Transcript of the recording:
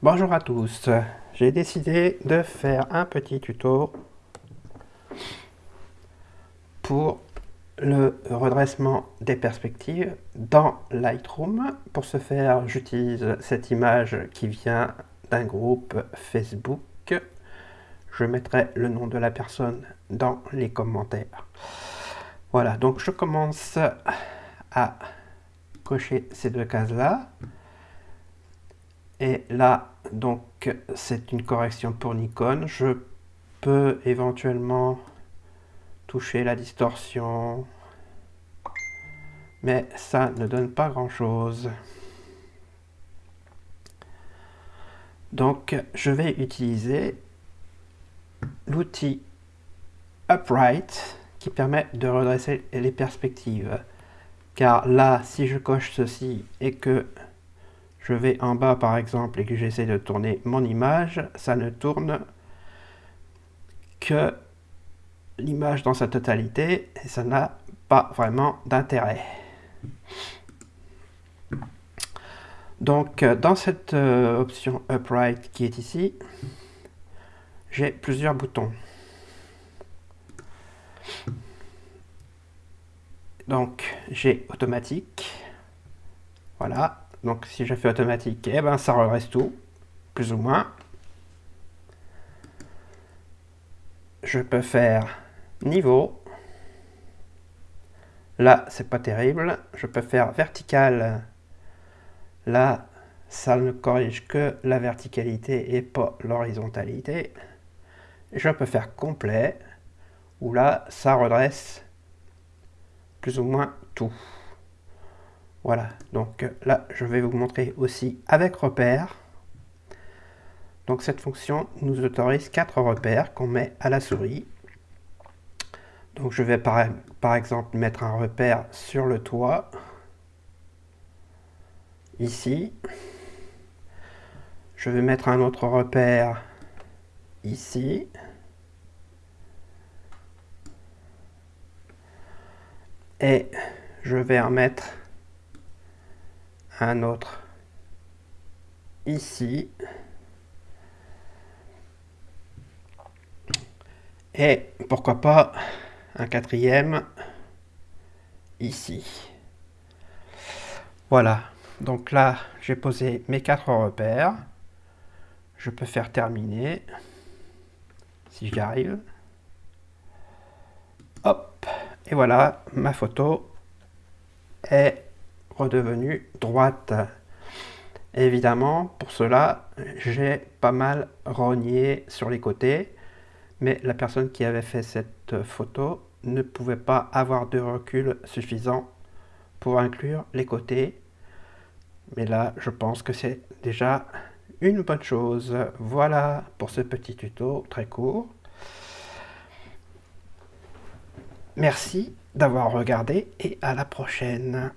Bonjour à tous, j'ai décidé de faire un petit tuto pour le redressement des perspectives dans Lightroom. Pour ce faire, j'utilise cette image qui vient d'un groupe Facebook. Je mettrai le nom de la personne dans les commentaires. Voilà, donc je commence à cocher ces deux cases-là. Et là, donc, c'est une correction pour Nikon. Je peux éventuellement toucher la distorsion, mais ça ne donne pas grand-chose. Donc, je vais utiliser l'outil Upright qui permet de redresser les perspectives. Car là, si je coche ceci et que je vais en bas par exemple et que j'essaie de tourner mon image, ça ne tourne que l'image dans sa totalité et ça n'a pas vraiment d'intérêt. Donc dans cette euh, option Upright qui est ici, j'ai plusieurs boutons. Donc j'ai automatique, voilà, donc si je fais automatique, eh ben ça redresse tout, plus ou moins. Je peux faire niveau. Là, c'est pas terrible. Je peux faire vertical. Là, ça ne corrige que la verticalité et pas l'horizontalité. Je peux faire complet, où là, ça redresse plus ou moins tout. Voilà, donc là, je vais vous montrer aussi avec repère. Donc cette fonction nous autorise quatre repères qu'on met à la souris. Donc je vais par, exemple mettre un repère sur le toit, ici. Je vais mettre un autre repère ici. Et je vais en mettre un autre ici. Et pourquoi pas un quatrième ici. Voilà, donc là j'ai posé mes quatre repères. Je peux faire terminer si j'y arrive. Hop, et voilà, ma photo est redevenue droite. évidemment, pour cela, j'ai pas mal rogné sur les côtés, mais la personne qui avait fait cette photo ne pouvait pas avoir de recul suffisant pour inclure les côtés. Mais là, je pense que c'est déjà une bonne chose. Voilà pour ce petit tuto très court. Merci d'avoir regardé et à la prochaine.